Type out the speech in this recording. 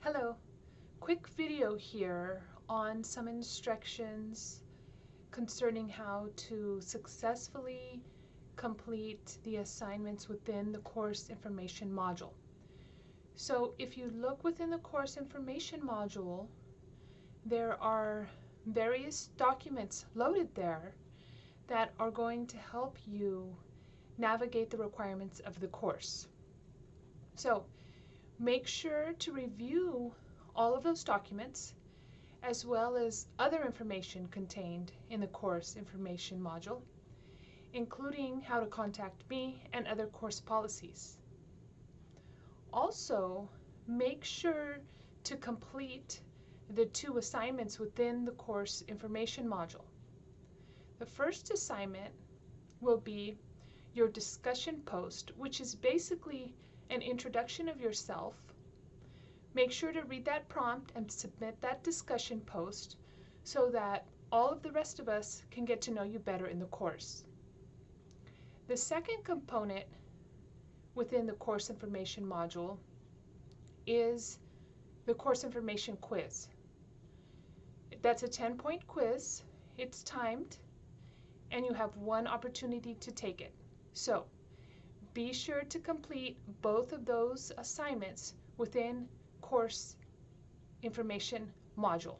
Hello, quick video here on some instructions concerning how to successfully complete the assignments within the course information module. So if you look within the course information module, there are various documents loaded there that are going to help you navigate the requirements of the course. So Make sure to review all of those documents as well as other information contained in the course information module, including how to contact me and other course policies. Also, make sure to complete the two assignments within the course information module. The first assignment will be your discussion post, which is basically an introduction of yourself. Make sure to read that prompt and submit that discussion post so that all of the rest of us can get to know you better in the course. The second component within the course information module is the course information quiz. That's a 10 point quiz. It's timed and you have one opportunity to take it. So be sure to complete both of those assignments within course information module.